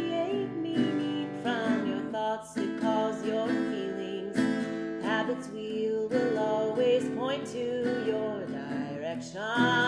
create meaning from your thoughts to cause your feelings. Habits wheel will always point to your direction.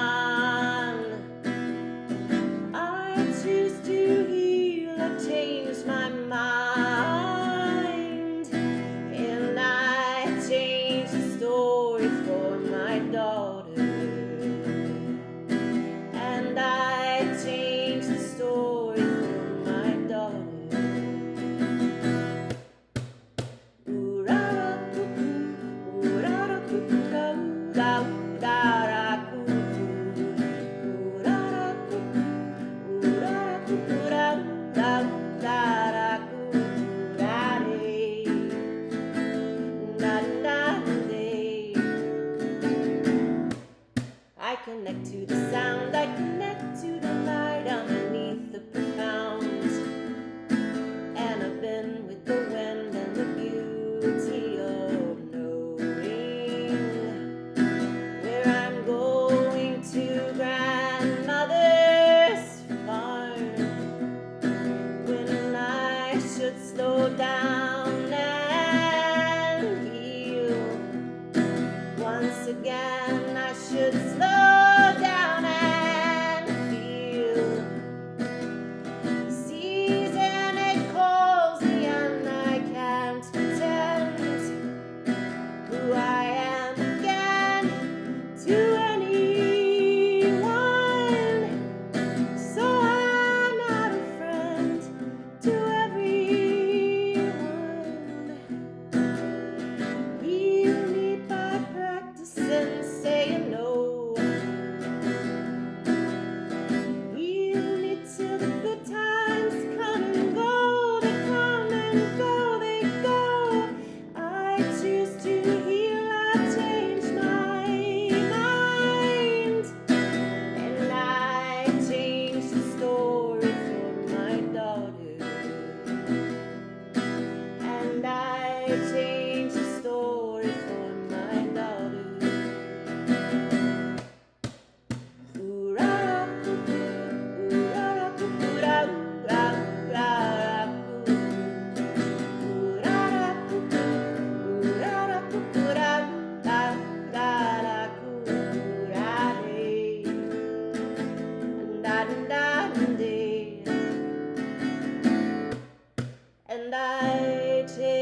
Connect to the sound, I connect to the light underneath the profound. And I've been with the wind and the beauty of knowing where I'm going to grandmother's farm when I should slow down and heal. Once again, I should Change the story for my daughter. And I change